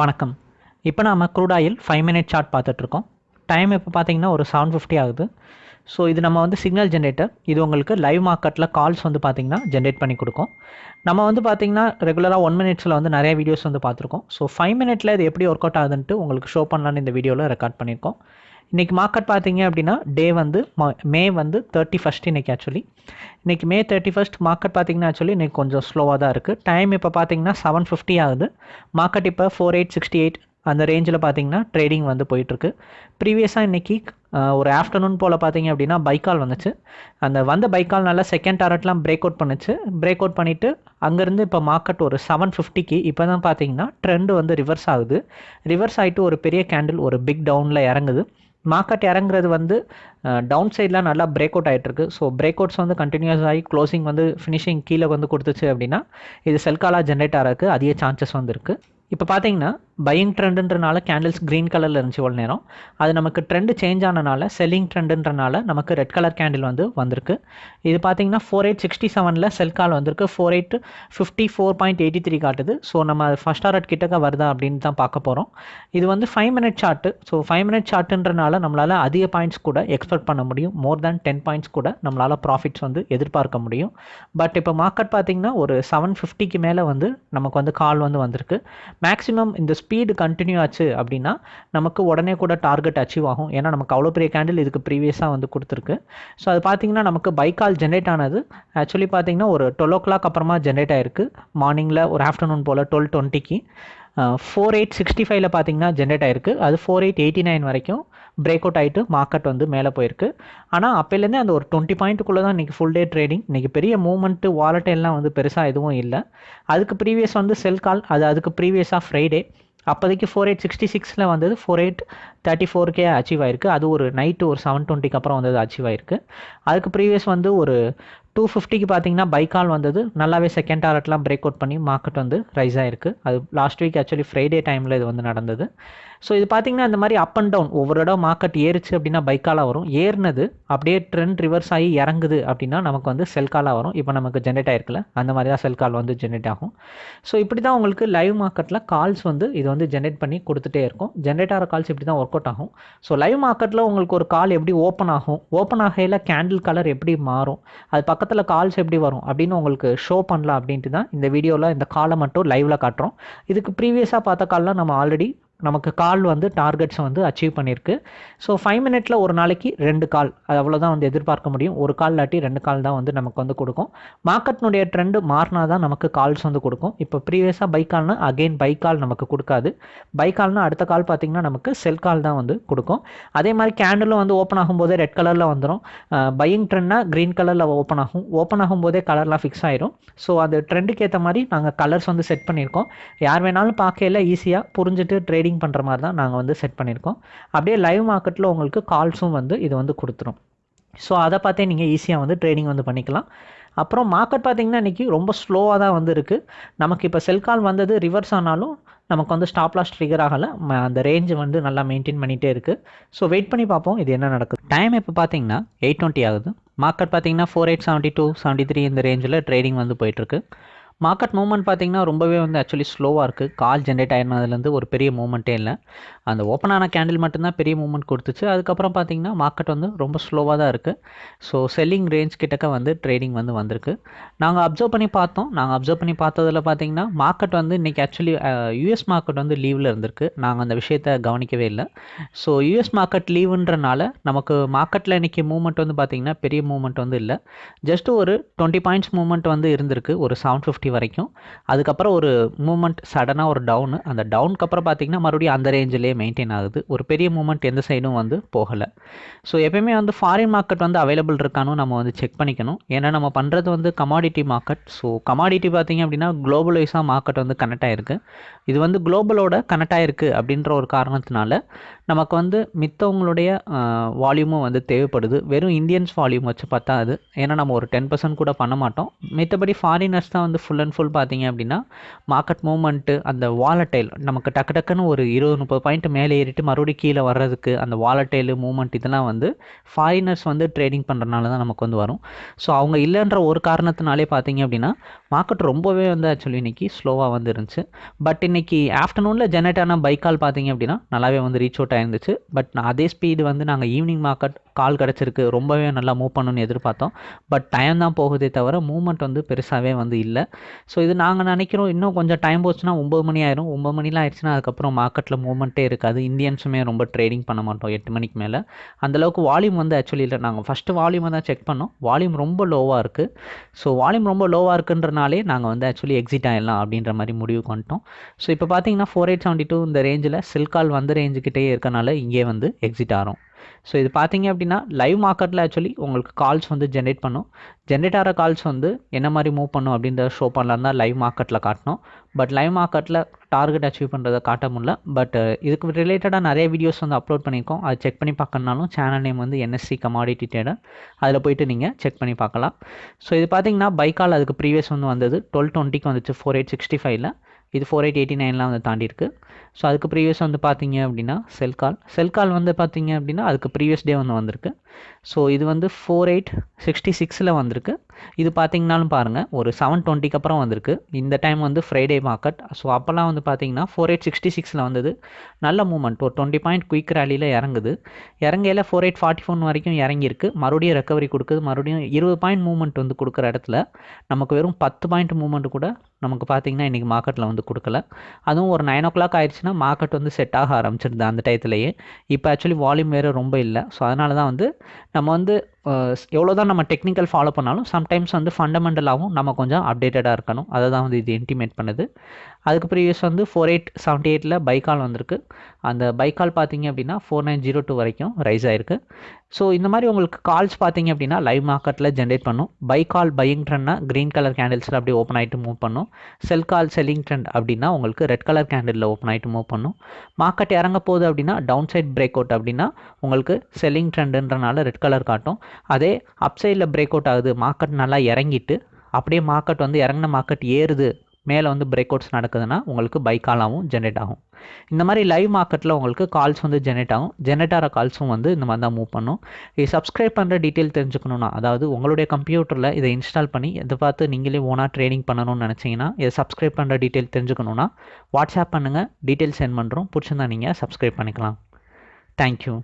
வணக்கம். இப்போ நாம் crude oil five minute chart பார்த்துட்ருக்கோம் டைம் இப்போ பார்த்தீங்கன்னா ஒரு செவன் ஃபிஃப்டி ஆகுது. ஸோ இது நம்ம வந்து சிக்னல் ஜென்ரேட்டர் இது உங்களுக்கு லைவ் மார்க்கெட்டில் கால்ஸ் வந்து பார்த்தீங்கன்னா ஜென்ரேட் பண்ணி கொடுக்கும். நம்ம வந்து பார்த்திங்கன்னா ரெகுலராக ஒன் மினிட்ஸில் வந்து நிறைய வீடியோஸ் வந்து பார்த்துருக்கோம். ஸோ ஃபைவ் மினிட்ல இது எப்படி ஒர்க் அவுட் ஆகுதுன்ட்டு உங்களுக்கு ஷோ பண்ணலான்னு இந்த வீடியோவில் ரெக்கார்ட் பண்ணியிருக்கோம். இன்றைக்கி மார்க்கெட் பார்த்தீங்க அப்படின்னா டே வந்து ம- மே வந்து தேர்ட்டி ஃபஸ்ட் இன்றைக்கி ஆக்சுவலி இன்றைக்கி மே தேர்ட்டி ஃபஸ்ட் மார்க்கெட் பார்த்தீங்கன்னா ஆக்சுவலி இன்றைக்கி கொஞ்சம் ஸ்லோவாக தான் இருக்குது டைம் இப்போ பார்த்தீங்கன்னா செவன் ஃபிஃப்டி ஆகுது. மார்க்கெட் இப்போ ஃபோர் எயிட் சிக்ஸ்டி எயிட் அந்த ரேஞ்சில் பார்த்தீங்கன்னா ட்ரேடிங் வந்து போயிட்டுருக்கு. ப்ரீவியஸாக இன்றைக்கி ஒரு ஆஃப்டர்நூன் போல் பார்த்தீங்க அப்படின்னா பைக்கால் வந்துச்சு. அந்த வந்த பைக்கால் நல்லா செகண்ட் டாரட்லாம் பிரேக் அவுட் பண்ணுச்சு. பிரேக் அவுட் பண்ணிவிட்டு அங்கேருந்து இப்போ மார்க்கெட் ஒரு செவன் ஃபிஃப்டிக்கு இப்போ தான் பார்த்தீங்கன்னா ட்ரெண்டு வந்து ரிவர்ஸ் ஆகுது. ரிவர்ஸ் ஆகிட்டு ஒரு பெரிய கேண்டில் ஒரு பிக் டவுனில் இறங்குது. மார்க்கெட் இறங்குறது வந்து டவுன் சைட்லாம் நல்லா பிரேக் அவுட் ஆகிட்டு இருக்கு ஸோ பிரேக் அவுட்ஸ் வந்து கண்டினியூஸ் ஆகி க்ளோசிங் வந்து ஃபினிஷிங் கீழே வந்து கொடுத்துச்சு அப்படின்னா இது செல்காலாக ஜென்ரேட் ஆகிறதுக்கு அதிக சான்சஸ் வந்து இருக்குது இப்போ பார்த்தீங்கன்னா பையிங் ட்ரெண்டுன்றனால கேண்டில்ஸ் க்ரீன் கலரில் இருந்துச்சு இவ்வளோ நேரம். அது நமக்கு ட்ரெண்டு சேஞ்ச் ஆனனால செல்லிங் ட்ரெண்டுன்றனால நமக்கு ரெட் கலர் கேண்டில் வந்து வந்திருக்கு. இது பார்த்தீங்கன்னா ஃபோர் எயிட் சிக்ஸ்டி செவனில் செல் கால் வந்திருக்கு. Four eight fifty four point eighty three காட்டுது. ஸோ நம்ம ஃபஸ்ட் ஆர்ட் கிட்டக்க வருதா அப்படின்னு தான் பார்க்க போகிறோம் இது வந்து five minute chart so five minute சார்ட்டுன்றனால நம்மளால் அதிக பாயிண்ட்ஸ் கூட எக்ஸ்பெக்ட் பண்ண முடியும். மோர் தேன் டென் பாயிண்ட்ஸ் கூட நம்மளால் ப்ராஃபிட்ஸ் வந்து எதிர்பார்க்க முடியும். பட் இப்போ மார்க்கெட் பார்த்தீங்கன்னா ஒரு செவன் ஃபிஃப்டிக்கு மேலே வந்து நமக்கு வந்து கால் வந்து வந்திருக்கு. மேக்ஸிமம் இந்த ஸ்பீடு கண்டினியூ ஆச்சு அப்படின்னா நமக்கு உடனே கூட டார்கெட் அச்சீவ் ஆகும். ஏன்னா நமக்கு அவ்வளோ பெரிய கேண்டில் இதுக்கு ப்ரீவியஸாக வந்து கொடுத்துருக்கு. ஸோ அது பார்த்தீங்கன்னா நமக்கு பைக்கால் ஜென்ரேட் ஆனது ஆக்சுவலி பார்த்தீங்கன்னா ஒரு டுவெல் ஓ கிளாக் அப்புறமா ஜென்ரேட் ஆயிருக்கு. மார்னிங்கில் ஒரு ஆஃப்டர்நூன் போல் டுவெல் டுவெண்ட்டிக்கு ஃபோர் எயிட் சிக்ஸ்டி ஃபைவ்ல பார்த்தீங்கன்னா ஜென்ரேட் ஆயிருக்கு. அது ஃபோர் எயிட் எயிட்டி நைன் வரைக்கும் பிரேக் அவுட் ஆகிட்டு மார்க்கெட் வந்து மேலே போயிருக்கு. ஆனால் அப்போலேருந்தே அந்த ஒரு டுவெண்ட்டி பாயிண்ட்டுக்குள்ளே தான் இன்றைக்கி ஃபுல் டே ட்ரேடிங் இன்றைக்கி பெரிய மூவ்மெண்ட்டு வாலட்டெல்லாம் வந்து பெருசாக எதுவும் இல்லை. அதுக்கு ப்ரீவியஸ் வந்து செல் கால் அது அதுக்கு ப்ரீவியஸாக ஃப்ரைடே அப்போதைக்கு ஃபோர் எயிட் சிக்ஸ்டி சிக்ஸில் வந்தது ஃபோர் எயிட் தேர்ட்டி ஃபோர்க்கே அச்சீவ் ஆயிருக்கு. அது ஒரு நைட்டு ஒரு செவன் டுவெண்ட்டிக்கு அப்புறம் வந்தது அச்சீவ் ஆயிருக்கு. அதுக்கு ப்ரீவியஸ் வந்து ஒரு டூ ஃபிஃப்டிக்கு பார்த்தீங்கன்னா பைக்கால் வந்தது. நல்லாவே செகண்ட் டாரட்லாம் பிரேக் அவுட் பண்ணி மார்க்கெட் வந்து ரைஸ் ஆயிருக்கு. அது லாஸ்ட் வீக் ஆக்சுவலி ஃப்ரைடே டைமில் இது வந்து நடந்தது. ஸோ இது பார்த்தீங்கன்னா இந்த மாதிரி அப் அண்ட் டவுன் ஒவ்வொரு இடம் மார்க்கெட் ஏறிச்சு அப்படின்னா பைக்காலாக வரும். ஏறினது அப்படியே ட்ரெண்ட் ரிவர்ஸ் ஆகி இறங்குது அப்படின்னா நமக்கு வந்து செல் காலாக வரும். இப்போ நமக்கு ஜென்ரேட் ஆயிருக்குல்ல அந்த மாதிரி தான் செல் கால் வந்து ஜென்ரேட் ஆகும். ஸோ இப்படி தான் உங்களுக்கு லைவ் மார்க்கெட்டில் கால்ஸ் வந்து இது வந்து ஜென்ரேட் பண்ணி கொடுத்துட்டே இருக்கும். ஜென்ரேட் ஆகிற கால்ஸ் இப்படி தான் ஒர்க் அவுட் ஆகும் ஸோ லைவ் மார்க்கெட்டில் உங்களுக்கு ஒரு கால் எப்படி ஓப்பன் ஆகும்? ஓப்பன் ஆகையில் கேண்டில் கலர் எப்படி மாறும்? அது பக்கத்தில் கால்ஸ் எப்படி வரும் அப்படின்னு உங்களுக்கு ஷோ பண்ணலாம் அப்படின்ட்டு தான் இந்த வீடியோவில் இந்த காலை மட்டும் லைவில் காட்டுறோம். இதுக்கு ப்ரீவியஸாக பார்த்த கால்லாம் நம்ம ஆல்ரெடி நமக்கு கால் வந்து டார்கெட்ஸ் வந்து அச்சீவ் பண்ணியிருக்கு ஸோ ஃபைவ் மினிட்ல ஒரு நாளைக்கு ரெண்டு கால் அது அவ்வளோதான் வந்து எதிர்பார்க்க முடியும். ஒரு கால் இல்லாட்டி ரெண்டு கால் தான் வந்து நமக்கு வந்து கொடுக்கும். மார்க்கெட்னுடைய ட்ரெண்டு மாறினா தான் நமக்கு கால்ஸ் வந்து கொடுக்கும். இப்போ ப்ரீவியஸாக பை கால்னா அகெயின் பை கால் நமக்கு கொடுக்காது. பை கால்னா அடுத்த கால் பார்த்தீங்கன்னா நமக்கு செல் கால் தான் வந்து கொடுக்கும். அதே மாதிரி கேண்டிலும் வந்து ஓப்பன் ஆகும்போதே ரெட் கலரில் வந்துடும் பையிங் ட்ரெண்ட்னா க்ரீன் கலரில் ஓப்பன் ஆகும். ஓப்பன் ஆகும்போதே கலர்லாம் ஃபிக்ஸ் ஆயிரும். ஸோ அது ட்ரெண்டுக்கு ஏற்ற மாதிரி நாங்கள் கலர்ஸ் வந்து செட் பண்ணியிருக்கோம். யார் வேணாலும் பார்க்கையில ஈஸியாக புரிஞ்சுட்டு ட்ரேடிங் பண்ணுற மாதிரி தான் நாங்கள் வந்து செட் பண்ணியிருக்கோம். அப்படியே லைவ் மார்க்கெட்டில் உங்களுக்கு கால்ஸும் வந்து இது வந்து கொடுத்துரும். ஸோ அதை பார்த்தே நீங்கள் ஈஸியாக வந்து ட்ரேடிங் வந்து பண்ணிக்கலாம். அப்புறம் மார்க்கெட் பார்த்தீங்கன்னா இன்றைக்கி ரொம்ப ஸ்லோவாக தான் வந்து இருக்குது நமக்கு இப்போ செல் கால் வந்தது ரிவர்ஸ் ஆனாலும் நமக்கு வந்து ஸ்டாப் லாஸ் ட்ரிகர் ஆகலை. அந்த ரேஞ்சு வந்து நல்லா மெயின்டைன் பண்ணிகிட்டே இருக்குது ஸோ வெயிட் பண்ணி பார்ப்போம் இது என்ன நடக்குது. டைம் இப்போ பார்த்தீங்கன்னா எயிட் டுவெண்ட்டி ஆகுது. மார்க்கெட் பார்த்தீங்கன்னா four eight seventy two seventy three இந்த ரேஞ்சில் ட்ரேடிங் வந்து போயிட்டுருக்கு மார்க்கெட் மூவ்மெண்ட் பார்த்தீங்கன்னா ரொம்பவே வந்து ஆக்சுவலி ஸ்லோவாக இருக்குது கால் ஜென்ரேட் ஆயிருந்ததுலேருந்து ஒரு பெரிய மூவ்மெண்ட்டே இல்லை. அந்த ஓப்பன் ஆன கேண்டில் மட்டும்தான் பெரிய மூவ்மெண்ட் கொடுத்துச்சு. அதுக்கப்புறம் பார்த்தீங்கன்னா மார்க்கெட் வந்து ரொம்ப ஸ்லோவாக தான் இருக்குது ஸோ செல்லிங் ரேஞ்ச் கிட்டக்க வந்து ட்ரேடிங் வந்து வந்திருக்கு. நாங்கள் அப்சர்வ் பண்ணி பார்த்தோம். நாங்கள் அப்சர்வ் பண்ணி பார்த்ததில் பார்த்தீங்கன்னா மார்க்கெட் வந்து இன்றைக்கி ஆக்சுவலி யூஎஸ் மார்க்கெட் வந்து லீவில் இருந்திருக்கு. நாங்கள் அந்த விஷயத்தை கவனிக்கவே இல்லை. ஸோ யூஎஸ் மார்க்கெட் லீவுன்றனால நமக்கு மார்க்கெட்டில் இன்றைக்கி மூவ்மெண்ட் வந்து பார்த்திங்கன்னா பெரிய மூவ்மெண்ட் வந்து இல்லை. ஜஸ்ட் ஒரு டுவெண்ட்டி பாயிண்ட்ஸ் மூவ்மெண்ட் வந்து இருந்திருக்கு. ஒரு செவன் ஃபிஃப்டி வரைக்கும். அதுக்கப்புறம் ஒரு மூமெண்ட் சடனாக ஒரு டவுனு அந்த டவுனுக்கு அப்புறம் பார்த்தீங்கன்னா மறுபடியும் அந்த ரேஞ்சிலே மெயின்டைன் ஆகுது. ஒரு பெரிய மூமெண்ட் எந்த சைடும் வந்து போகலை. ஸோ எப்பயுமே வந்து ஃபாரின் மார்க்கெட் வந்து அவைலபிள் இருக்கானு நம்ம வந்து செக் பண்ணிக்கணும். ஏன்னா நம்ம பண்ணுறது வந்து கமாடிட்டி மார்க்கெட் ஸோ கமாடிட்டி பார்த்தீங்க அப்படின்னா குளோபலைஸாக மார்க்கெட் வந்து கனெக்ட் ஆகிருக்கு இது வந்து குளோபலோட கனெக்ட் ஆகிருக்கு அப்படின்ற ஒரு காரணத்தினால நமக்கு வந்து மித்தவங்களுடைய வால்யூமும் வந்து தேவைப்படுது. வெறும் இந்தியன்ஸ் வால்யூம் வச்சு பார்த்தா அது. ஏன்னா நம்ம ஒரு டென் பர்சன்ட் கூட பண்ண மாட்டோம். மித்தபடி ஃபாரினர்ஸ் தான் வந்து ஃபுல் ஃபுல் அண்ட் ஃபுல் பார்த்தீங்க அப்படின்னா மார்க்கெட் மூவ்மெண்ட்டு அந்த வாலட்டைல் நமக்கு டக்கு டக்குன்னு ஒரு இருபது முப்பது பாயிண்ட் மேலே ஏறிட்டு மறுபடியும் கீழே வர்றதுக்கு அந்த வாலட்டைல் மூவ்மெண்ட் இதெல்லாம் வந்து ஃபாரினர்ஸ் வந்து ட்ரேடிங் பண்ணுறதுனால தான் நமக்கு வந்து வரும். ஸோ அவங்க இல்லைன்ற ஒரு காரணத்தினாலே பார்த்தீங்க அப்படின்னா மார்க்கெட் ரொம்பவே வந்து ஆக்சுவலி இன்றைக்கி ஸ்லோவாக வந்து இருந்துச்சு. பட் இன்றைக்கி ஆஃப்டர்நூனில் ஜெனரேட் ஆன பைக் கால் பார்த்தீங்க அப்படின்னா நல்லாவே வந்து ரீச் அவுட் ஆயிருந்துச்சு. பட் அதே ஸ்பீடு வந்து நாங்கள் ஈவினிங் மார்க்கெட் கால் கிடச்சிருக்கு. ரொம்பவே நல்லா மூவ் பண்ணணும்னு எதிர்பார்த்தோம். பட் டைம் தான் போகுதே தவிர மூவ்மெண்ட் வந்து பெருசாகவே வந்து இல்லை. ஸோ இது நாங்கள் நினைக்கிறோம் இன்னும் கொஞ்சம் டைம் போச்சுன்னா ஒம்பது மணி ஆயிரும். ஒம்பது மணிலாம் ஆயிடுச்சுன்னா அதுக்கப்புறம் மார்க்கெட்டில் மூவ்மெண்ட்டே இருக்காது. இந்தியன்ஸுமே ரொம்ப ட்ரேடிங் பண்ண மாட்டோம் எட்டு மணிக்கு மேலே. அந்தளவுக்கு வால்யூம் வந்து ஆக்சுவலி இல்லை. நாங்கள் ஃபஸ்ட்டு வால்யூமை தான் செக் பண்ணோம். வால்யூம் ரொம்ப லோவாக இருக்குது ஸோ வால்யூம் ரொம்ப லோவாக இருக்குன்றனாலே நாங்கள் வந்து ஆக்சுவலி எக்ஸிட் ஆகிடலாம் அப்படின்ற மாதிரி முடிவு பண்ணிட்டோம். ஸோ இப்போ பார்த்தீங்கன்னா ஃபோர் எயிட் செவன்ட்டி டூ இந்த ரேஞ்சில் சில்கால் வந்த ரேஞ்சுக்கிட்டே இருக்கனால இங்கே வந்து எக்ஸிட் ஆகிறோம் ஸோ இது பார்த்தீங்க அப்படின்னா லைவ் மார்க்கெட்டில் ஆக்சுவலி உங்களுக்கு கால்ஸ் வந்து ஜென்ரேட் பண்ணும். ஜென்ரேட் ஆகிற கால்ஸ் வந்து என்ன மாதிரி மூவ் பண்ணும் அப்படின்றத ஷோ பண்ணலாம் தான் லைவ் மார்க்கெட்டில் காட்டணும். பட் லைவ் மார்க்கெட்டில் டார்கெட் அச்சீவ் பண்ணுறதை காட்ட முடியல. பட் இதுக்கு ரிலேட்டடாக நிறைய வீடியோஸ் வந்து அப்லோட் பண்ணியிருக்கோம். அதை செக் பண்ணி பார்க்கணுனாலும் சேனல் நேம் வந்து என்எஸ்சி கமாடிட்டி ட்ரேடர் அதில் போயிட்டு நீங்கள் செக் பண்ணி பார்க்கலாம். ஸோ இது பார்த்தீங்கன்னா பைக்கால் அதுக்கு ப்ரீவியஸ் வந்து வந்தது. டுவெல் டுவெண்ட்டிக்கு வந்துச்சு. ஃபோர் எயிட் சிக்ஸ்டி ஃபைவ்ல இது ஃபோர் எயிட் எயிட்டி நைன்லாம் வந்து தாண்டியிருக்கு. ஸோ அதுக்கு ப்ரீவியஸ் வந்து பார்த்தீங்க அப்படின்னா செல் கால் செல் கால் வந்து பார்த்தீங்க அப்படின்னா அதுக்கு ப்ரீவியஸ் டே வந்து வந்திருக்கு. ஸோ இது வந்து ஃபோர் எயிட் சிக்ஸ்டி சிக்ஸில் வந்திருக்கு. இது பார்த்தீங்கனாலும் பாருங்கள் ஒரு செவன் டுவெண்ட்டிக்கு அப்புறம் வந்திருக்கு. இந்த டைம் வந்து ஃப்ரைடே மார்க்கெட் ஸோ அப்போல்லாம் வந்து பார்த்தீங்கன்னா ஃபோர் எயிட் சிக்ஸ்டி சிக்ஸில் வந்தது. நல்ல மூமெண்ட் ஒரு டுவெண்ட்டி பாயிண்ட் குயிக் ரேலியில் இறங்குது. இறங்கையில் ஃபோர் எயிட் ஃபார்ட்டி ஃபோன் வரைக்கும் இறங்கியிருக்கு. மறுபடியும் ரெக்கவரி கொடுக்குது. மறுபடியும் இருபது பாயிண்ட் மூவ்மெண்ட் வந்து கொடுக்குற இடத்துல நமக்கு வெறும் பத்து பாயிண்ட் மூவ்மெண்ட் கூட நமக்கு பார்த்தீங்கன்னா இன்றைக்கி மார்க்கெட்டில் வந்து கொடுக்கல. அதுவும் ஒரு நைன் ஓ கிளாக் ஆயிடுச்சுன்னா மார்க்கெட் வந்து செட் ஆக ஆரம்பிச்சிருது அந்த டயத்துலேயே இப்போ ஆக்சுவலி வால்யூம் வேறு ரொம்ப இல்லை. ஸோ அதனால தான் வந்து நம்ம வந்து எவ்வளோ தான் நம்ம டெக்னிக்கல் ஃபாலோ பண்ணாலும் சம்டைம்ஸ் வந்து ஃபண்டமெண்டலாகவும் நம்ம கொஞ்சம் அப்டேட்டடாக இருக்கணும். அதை தான் வந்து இது இன்டிமேட் பண்ணுது. அதுக்கு ப்ரீவியஸ் வந்து ஃபோர் எயிட் செவன்ட்டி எயிட்டில் பைக்கால் வந்திருக்கு. அந்த பைக்கால் பார்த்தீங்க அப்படின்னா ஃபோர் நைன் ஜீரோ டூ வரைக்கும் ரைஸ் ஆயிருக்கு. ஸோ இந்த மாதிரி உங்களுக்கு கால்ஸ் பார்த்தீங்க அப்படின்னா லைவ் மார்க்கெட்டில் ஜென்ரேட் பண்ணும். பை கால் பையிங் ட்ரெண்ட்னா க்ரீன் கலர் கேண்டில்ஸில் அப்படியே ஓப்பன் ஆகிட்டு மூவ் பண்ணும். செல் கால் செல்லிங் ட்ரெண்ட் அப்படின்னா உங்களுக்கு ரெட் கலர் கேண்டிலில் ஓப்பன் ஆகிட்டு மூவ் பண்ணும். மார்க்கெட் இறங்க போகுது அப்படின்னா டவுன் சைட் பிரேக் அவுட் அப்படின்னா உங்களுக்கு செல்லிங் ட்ரெண்டுன்றனால ரெட் கலர் காட்டும். அதே அப் சைடில் பிரேக் அவுட் ஆகுது. மார்க்கெட் நல்லா இறங்கிட்டு அப்படியே மார்க்கெட் வந்து இறங்கின மார்க்கெட் ஏறுது. மேலே வந்து பிரேக் அவுட்ஸ் நடக்குதுன்னா உங்களுக்கு பை காலாகவும் ஜென்ரேட் ஆகும். இந்த மாதிரி லைவ் மார்க்கெட்டில் உங்களுக்கு கால்ஸ் வந்து ஜென்ரேட் ஆகும். ஜென்ரேட் ஆகிற கால்ஸும் வந்து இந்த மாதிரி தான் மூவ் பண்ணும். இது சப்ஸ்கிரைப் பண்ணுற டீட்டெயில் தெரிஞ்சுக்கணும்னா அதாவது உங்களுடைய கம்ப்யூட்டரில் இதை இன்ஸ்டால் பண்ணி இதை பார்த்து நீங்களே ஓனாக ட்ரேடிங் பண்ணணும்னு நினச்சிங்கன்னா இதை சப்ஸ்கிரைப் பண்ணுற டீட்டெயில் தெரிஞ்சுக்கணுன்னா வாட்ஸ்அப் பண்ணுங்கள் டீட்டெயில் சென்ட் பண்ணுறோம் பிடிச்சிருந்தா நீங்கள் சப்ஸ்கிரைப் பண்ணிக்கலாம். தேங்க்யூ